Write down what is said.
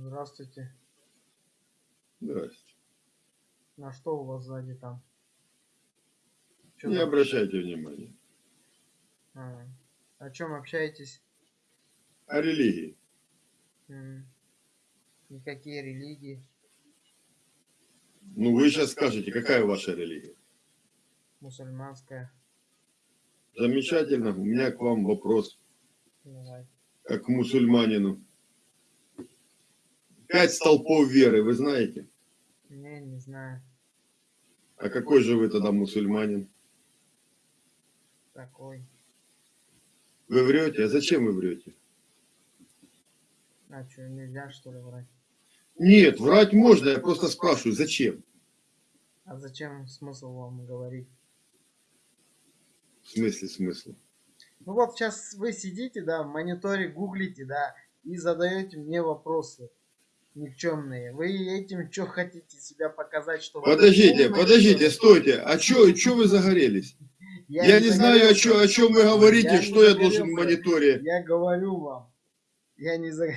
Здравствуйте. Здрасте. На что у вас сзади там? Чё Не обращайте внимания. А, о чем общаетесь? О религии. М, Никакие религии. Ну, вы сейчас скажете, какая ваша религия? Мусульманская. Замечательно. У меня к вам вопрос, Давай. как к мусульманину. Пять столпов веры, вы знаете? Не, не знаю. А какой же вы тогда мусульманин? Такой. Вы врете? А зачем вы врете? А что, нельзя что ли врать? Нет, врать можно, я просто спрашиваю, зачем? А зачем смысл вам говорить? В смысле смысла? Ну вот сейчас вы сидите, да, в мониторе гуглите, да, и задаете мне вопросы никчемные. Вы этим что хотите себя показать, что... вы Подождите, умный, подождите, что стойте. А чё, чё вы загорелись? Я, не знаю, о, загорелся. чё, о чем вы говорите, Я что я должен в загорелся. мониторе. Я говорю вам. Я не за...